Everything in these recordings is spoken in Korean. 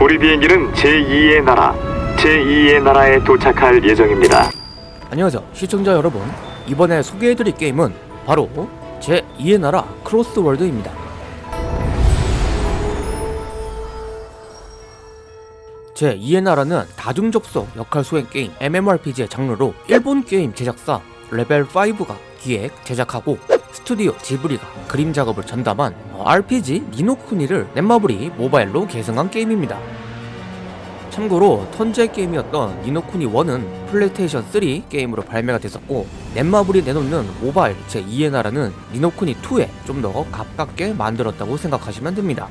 우리 비행기는 제2의 나라, 제2의 나라에 도착할 예정입니다. 안녕하세요 시청자 여러분 이번에 소개해드릴 게임은 바로 제2의 나라 크로스월드입니다 제2의 나라는 다중접속 역할 수행 게임 MMORPG의 장르로 일본 게임 제작사 레벨5가 기획, 제작하고 스튜디오 지브리가 그림 작업을 전담한 RPG 니노쿠니를 넷마블이 모바일로 계승한 게임입니다 참고로 턴제 게임이었던 니노쿠니 1은 플레이스테이션 3 게임으로 발매가 됐었고 넷마블이 내놓는 모바일 제2의 나라는 니노쿠니 2에 좀 더 가깝게 만들었다고 생각하시면 됩니다.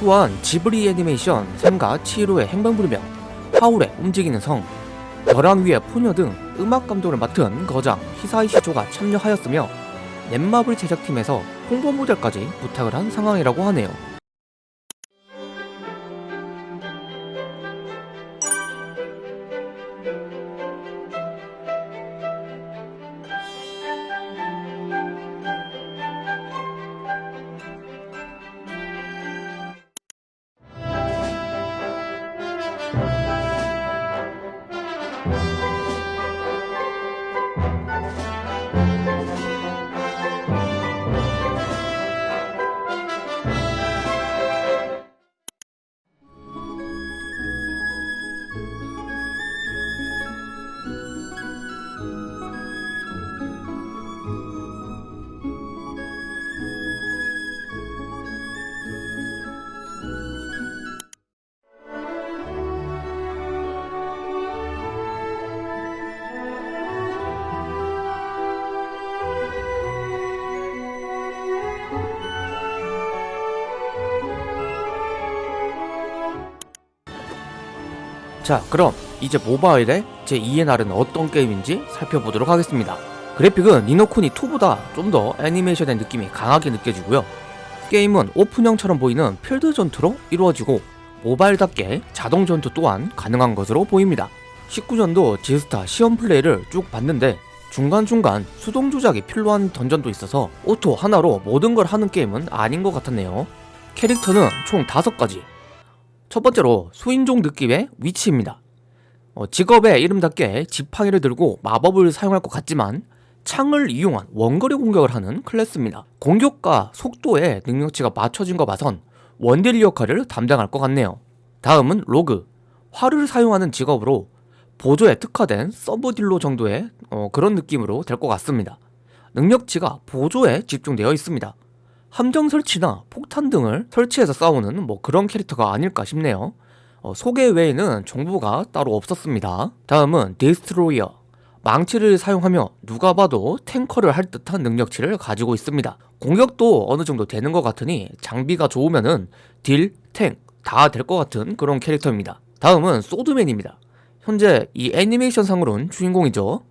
또한 지브리 애니메이션 센과 치히로의 행방불명, 하울의 움직이는 성, 벼랑 위의 포뇨 등 음악 감독을 맡은 거장 히사이시 조가 참여하였으며 넷마블 제작팀에서 홍보 모델까지 부탁을 한 상황이라고 하네요. Música 자 그럼 이제 모바일의 제2의 나라는 어떤 게임인지 살펴보도록 하겠습니다. 그래픽은 니노쿠니 2보다 좀 더 애니메이션의 느낌이 강하게 느껴지고요. 게임은 오픈형처럼 보이는 필드 전투로 이루어지고 모바일답게 자동 전투 또한 가능한 것으로 보입니다. 19년도 지스타 시연 플레이를 쭉 봤는데 중간중간 수동 조작이 필요한 dungeon도 있어서 auto 하나로 모든 걸 하는 게임은 아닌 것 같았네요. 캐릭터는 총 5가지 첫 번째로 수인종 느낌의 witch입니다. 어, 직업의 이름답게 지팡이를 들고 마법을 사용할 것 같지만 창을 이용한 원거리 공격을 하는 클래스입니다. 공격과 속도의 능력치가 맞춰진 거 봐선 원딜 역할을 담당할 것 같네요. 다음은 rogue, 활을 사용하는 직업으로 보조에 특화된 sub 딜러 정도의 어, 그런 느낌으로 될 것 같습니다. 능력치가 보조에 집중되어 있습니다. 함정 설치나 폭탄 등을 설치해서 싸우는 뭐 그런 캐릭터가 아닐까 싶네요. 어, 소개 외에는 정보가 따로 없었습니다. 다음은 destroyer 망치를 사용하며 누가 봐도 탱커를 할 듯한 능력치를 가지고 있습니다. 공격도 어느 정도 되는 것 같으니 장비가 좋으면은 딜, 탱 다 될 것 같은 그런 캐릭터입니다. 다음은 swordman입니다. 현재 이 애니메이션 상으로는 주인공이죠.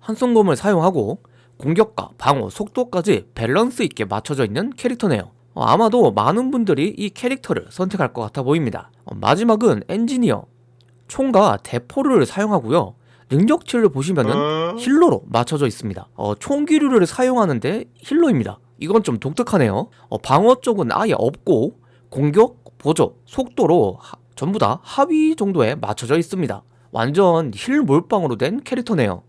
한성검을 사용하고 공격과 방어, 속도까지 밸런스 있게 맞춰져 있는 캐릭터네요. 어, 아마도 많은 분들이 이 캐릭터를 선택할 것 같아 보입니다. 어, 마지막은 엔지니어. 총과 대포를 사용하고요. 능력치를 보시면은 힐러로 맞춰져 있습니다. 어, 총기류를 사용하는데 힐러입니다. 이건 좀 독특하네요. 어, 방어 쪽은 아예 없고 공격, 보조, 속도로 하, 전부 다 하위 정도에 맞춰져 있습니다. 완전 힐 몰빵으로 된 캐릭터네요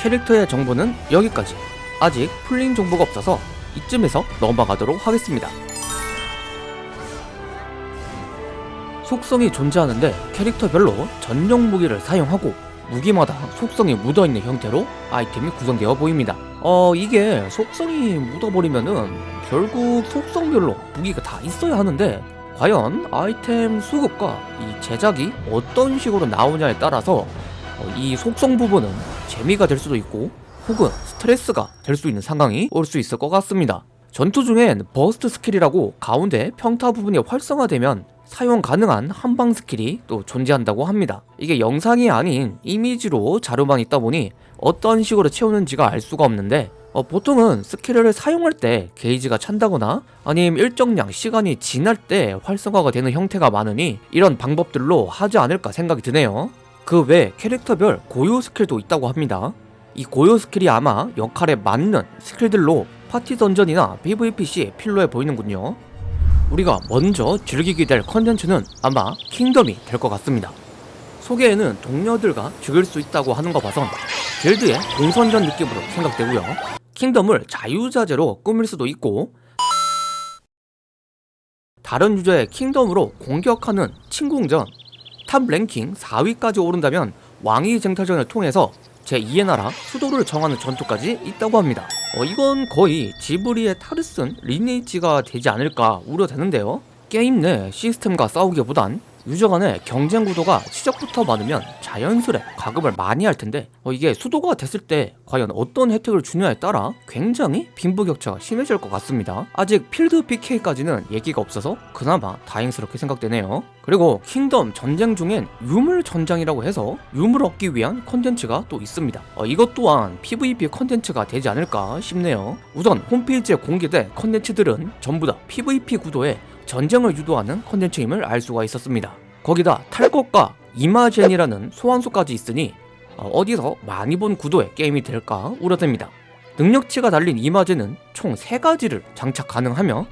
캐릭터의 정보는 여기까지. 아직 풀린 정보가 없어서 이쯤에서 넘어가도록 하겠습니다. 속성이 존재하는데 캐릭터별로 전용 무기를 사용하고 무기마다 속성이 묻어있는 형태로 아이템이 구성되어 보입니다. 어 이게 속성이 묻어버리면은 결국 속성별로 무기가 다 있어야 하는데 과연 아이템 수급과 이 제작이 어떤 식으로 나오냐에 따라서 어, 이 속성 부분은 재미가 될 수도 있고 혹은 스트레스가 될 수 있는 상황이 올 수 있을 것 같습니다. 전투 중엔 burst skill이라고 가운데 평타 부분이 활성화되면 사용 가능한 한방 skill이 또 존재한다고 합니다. 이게 영상이 아닌 이미지로 자료만 있다 보니 어떤 식으로 채우는지가 알 수가 없는데 어, 보통은 skill을 사용할 때 게이지가 찬다거나 아니면 일정량 시간이 지날 때 활성화가 되는 형태가 많으니 이런 방법들로 하지 않을까 생각이 드네요 그 외 캐릭터별 고유 skill도 있다고 합니다 이 고유 skill이 아마 역할에 맞는 skill들로 파티 dungeon이나 PVP 시에 필요해 보이는군요 우리가 먼저 즐기게 될 컨텐츠는 아마 kingdom이 될 것 같습니다. 소개에는 동료들과 즐길 수 있다고 하는 거 봐선 길드의 공성전 느낌으로 생각되고요. kingdom을 자유자재로 꾸밀 수도 있고 다른 user의 kingdom으로 공격하는 침공전 top 랭킹 4위까지 오른다면 왕위 쟁탈전을 통해서 제2의 나라 수도를 정하는 전투까지 있다고 합니다. 어, 이건 거의 지브리의 탈을 쓴 리니지가 되지 않을까 우려되는데요. 게임 내 시스템과 싸우기보단 user 간의 경쟁 구도가 시작부터 많으면 자연스레 과금을 많이 할 텐데 어, 이게 수도가 됐을 때 과연 어떤 혜택을 주냐에 따라 굉장히 빈부격차가 심해질 것 같습니다. 아직 필드 PK까지는 얘기가 없어서 그나마 다행스럽게 생각되네요. 그리고 kingdom 전쟁 중엔 유물 전장이라고 해서 유물 얻기 위한 컨텐츠가 또 있습니다. 어, 이것 또한 PVP 컨텐츠가 되지 않을까 싶네요. 우선 홈페이지에 공개된 컨텐츠들은 전부 다 PVP 구도에 전쟁을 유도하는 컨텐츠임을 알 수가 있었습니다. 거기다 탈 것과 이마젠이라는 소환수까지 있으니 어, 어디서 많이 본 구도의 게임이 될까 우려됩니다. 능력치가 달린 이마젠은 총 3가지를 장착 가능하며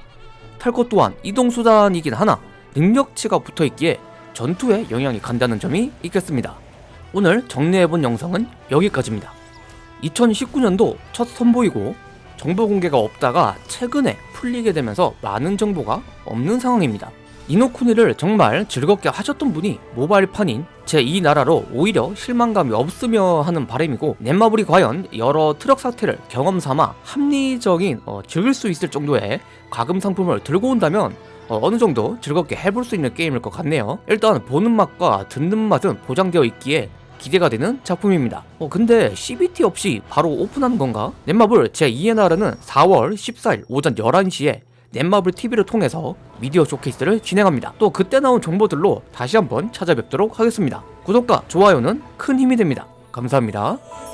탈것 또한 이동수단이긴 하나 능력치가 붙어있기에 전투에 영향이 간다는 점이 있겠습니다. 오늘 정리해본 영상은 여기까지입니다. 2019년도 첫 선보이고 정보 공개가 없다가 최근에 풀리게 되면서 많은 정보가 없는 상황입니다. 이노쿠니를 정말 즐겁게 하셨던 분이 모바일판인 제2 나라로 오히려 실망감이 없으며 하는 바람이고 넷마블이 과연 여러 트럭 사태를 경험 삼아 합리적인 어, 즐길 수 있을 정도의 과금 상품을 들고 온다면 어, 어느 정도 즐겁게 해볼 수 있는 게임일 것 같네요. 일단 보는 맛과 듣는 맛은 보장되어 있기에 기대가 되는 작품입니다. 어, 근데 CBT 없이 바로 오픈하는 건가? 넷마블 제2의 나라는 4월 14일 오전 11시에 넷마블 TV를 통해서 미디어 쇼케이스를 진행합니다. 또 그때 나온 정보들로 다시 한번 찾아뵙도록 하겠습니다. 구독과 좋아요는 큰 힘이 됩니다. 감사합니다.